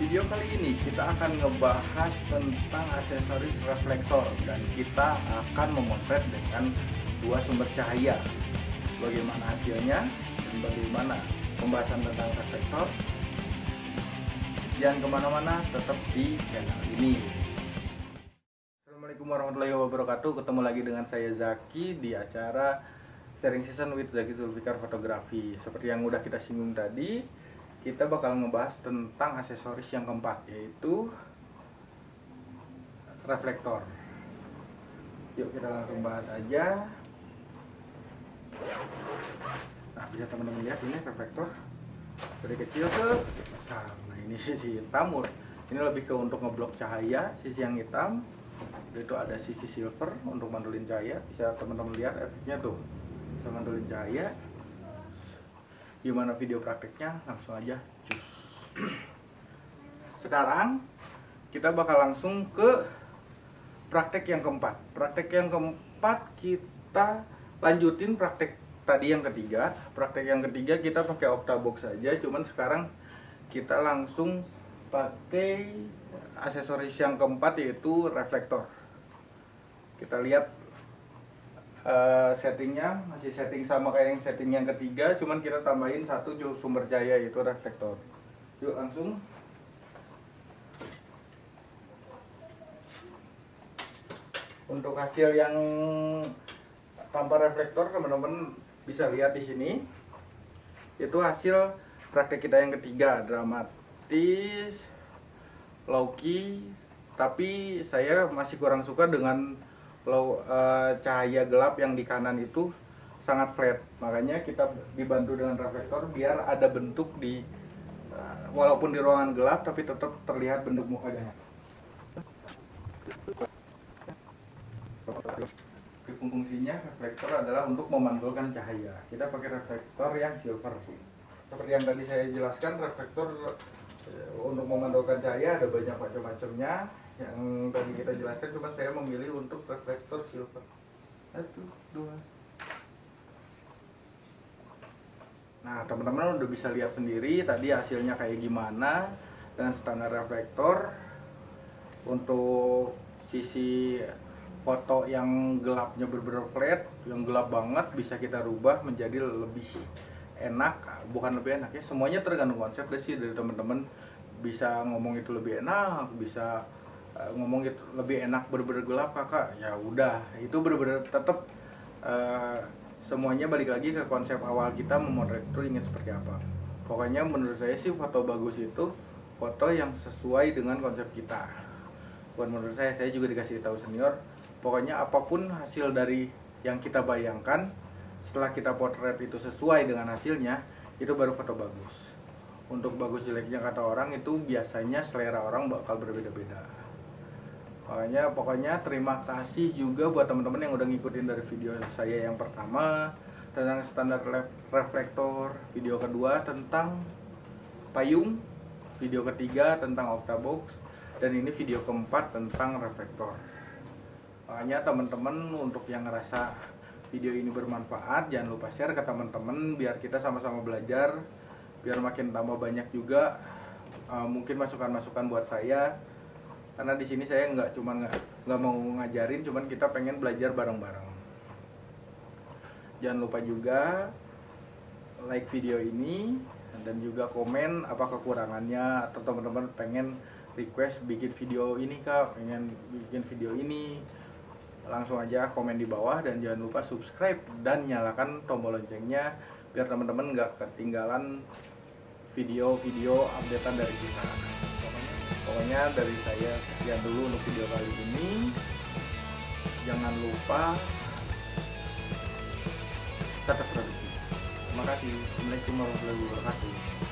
video kali ini kita akan ngebahas tentang aksesoris reflektor dan kita akan memotret dengan dua sumber cahaya. Bagaimana hasilnya dan bagaimana pembahasan tentang reflektor? Jangan ke mana-mana tetap di channel ini. Assalamualaikum warahmatullahi wabarakatuh. Ketemu lagi dengan saya Zaki di acara sharing season with Zaki Zulfikar Fotografi. Seperti yang udah kita singgung tadi kita bakal ngebahas tentang aksesoris yang keempat yaitu reflektor. Yuk kita langsung bahas aja. Nah bisa teman-teman lihat ini reflektor dari kecil ke besar. Nah ini sisi hitam ini lebih ke untuk ngeblok cahaya sisi yang hitam. Itu ada sisi silver untuk mandulin cahaya. Bisa teman-teman lihat efeknya tuh. Bisa mandulin cahaya gimana video prakteknya? Langsung aja. Cus. Sekarang kita bakal langsung ke praktek yang keempat. Praktek yang keempat kita lanjutin praktek tadi yang ketiga. Praktek yang ketiga kita pakai octabox saja cuman sekarang kita langsung pakai aksesoris yang keempat yaitu reflektor. Kita lihat uh, settingnya masih setting sama kayak yang setting yang ketiga cuman kita tambahin satu sumber cahaya yaitu reflektor. Yuk langsung. Untuk hasil yang tanpa reflektor teman-teman bisa lihat di sini. Itu hasil praktek kita yang ketiga dramatis low key. Tapi saya masih kurang suka dengan low, uh, cahaya gelap yang di kanan itu sangat flat. Makanya kita dibantu dengan reflektor biar ada bentuk di uh, walaupun di ruangan gelap tapi tetap terlihat bentuk mukanya. Fungsinya reflektor adalah untuk memantulkan cahaya. Kita pakai reflektor yang silver seperti yang tadi saya jelaskan reflektor eh, untuk memantulkan cahaya ada banyak macam-macamnya. Yang tadi kita jelaskan cuma saya memilih untuk reflektor silver. Satu dua. Nah teman-teman udah bisa lihat sendiri tadi hasilnya kayak gimana dengan standar reflektor untuk sisi foto yang gelapnya bener-bener flat yang gelap banget bisa kita rubah menjadi lebih enak bukan lebih enak ya. Semuanya tergantung konsep deh sih dari teman-teman bisa ngomong itu lebih enak bisa uh, ngomong itu lebih enak bener-bener gelap kakak. Ya udah itu bener-bener tetap uh, eh, semuanya balik lagi ke konsep awal kita memotret itu ingin seperti apa. Pokoknya menurut saya sih foto bagus itu foto yang sesuai dengan konsep kita. Buat menurut saya saya juga dikasih tahu senior. Pokoknya apa pun hasil dari yang kita bayangkan setelah kita potret itu sesuai dengan hasilnya itu baru foto bagus untuk bagus jeleknya kata orang itu biasanya selera orang bakal berbeda-beda Makanya pokoknya terima kasih juga buat teman-teman yang udah ngikutin dari video saya yang pertama tentang standar reflektor, video kedua tentang payung, video ketiga tentang octabox dan ini video keempat tentang reflektor. Makanya teman-teman untuk yang ngerasa video ini bermanfaat jangan lupa share ke teman-teman biar kita sama-sama belajar biar makin tambah banyak juga uh, mungkin masukan-masukan buat saya. Karena di sini saya nggak cuma nggak mau ngajarin cuman kita pengen belajar bareng-bareng. Jangan lupa juga like video ini dan juga komen apa kekurangannya atau teman-teman pengen request bikin video ini kak. Pengen bikin video ini langsung aja komen di bawah dan jangan lupa subscribe dan nyalakan tombol loncengnya biar teman-teman nggak ketinggalan video-video updatean dari kita. Pokoknya dari saya sekian dulu untuk video kali ini. Jangan lupa tetap produktif. Terima kasih. Assalamualaikum warahmatullahi wabarakatuh